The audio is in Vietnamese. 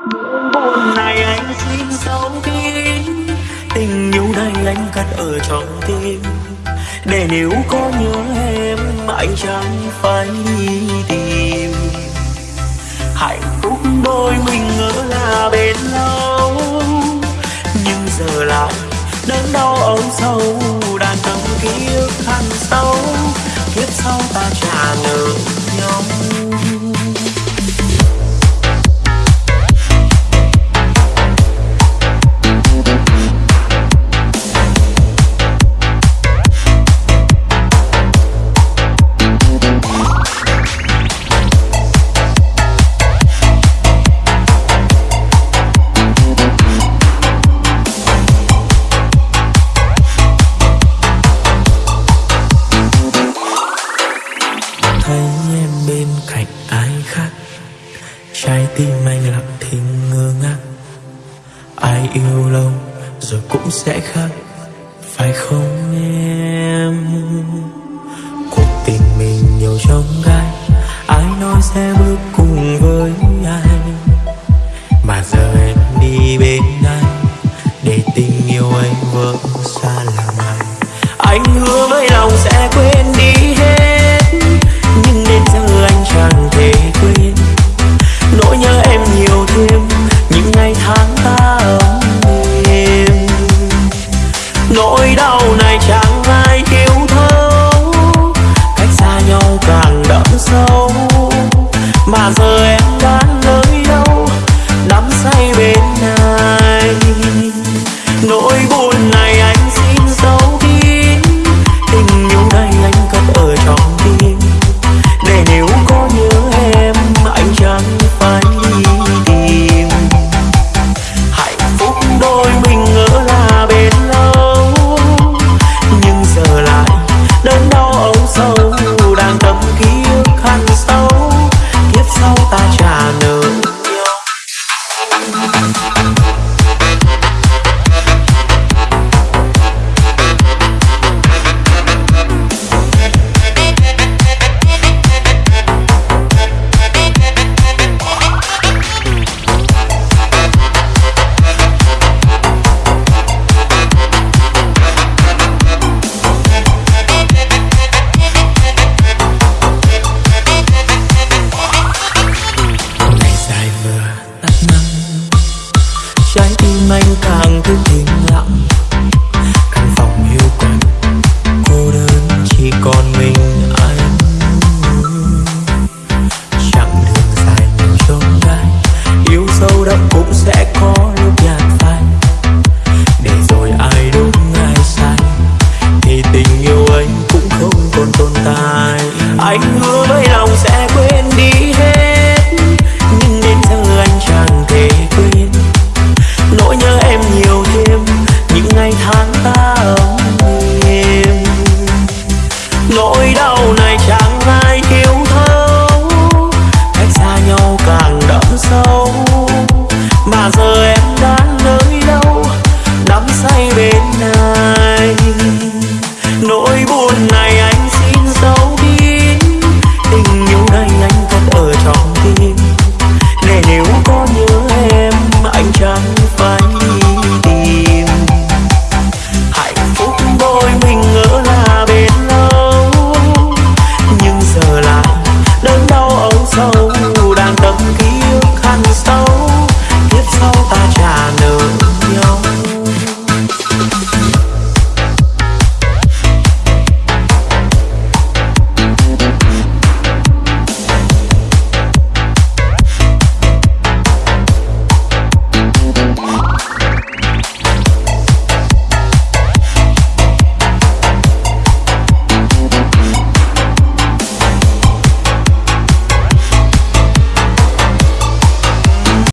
buồn này anh xin giấu kín tình yêu này anh cất ở trong tim. Để nếu có nhớ em, anh chẳng phải đi tìm. Hạnh phúc đôi mình ngỡ là bên lâu. Nhưng giờ lại đớn đau âu sâu. Đàn tâm ký ức sâu. Kiếp sau ta trả nợ nhau. Trái tim anh lặng thinh ngơ ngác. Ai yêu lâu rồi cũng sẽ khác, phải không em? Cuộc tình mình nhiều trong gai, ai nói sẽ bước cùng với ai? Mà giờ em đi bên anh, để tình yêu anh vỡ xa làm ai anh hứa với lòng sẽ quên đi mà giờ sâu đậm cũng sẽ có rơi.